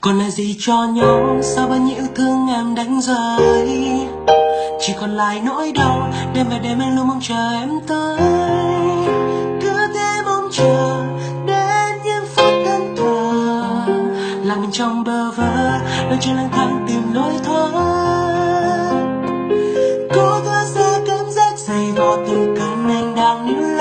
còn lại gì cho nhau? Sao bao nhiêu thương em đánh rơi? Chỉ còn lại nỗi đau, đêm về đêm anh luôn mong chờ em tới. Cứ thế mong chờ, đến những phút thân thờ làm mình trong bờ vơ, đôi chân lang thang tìm lối thoát. Cố thoát ra cảm giác dày vò từ cơn anh đang níu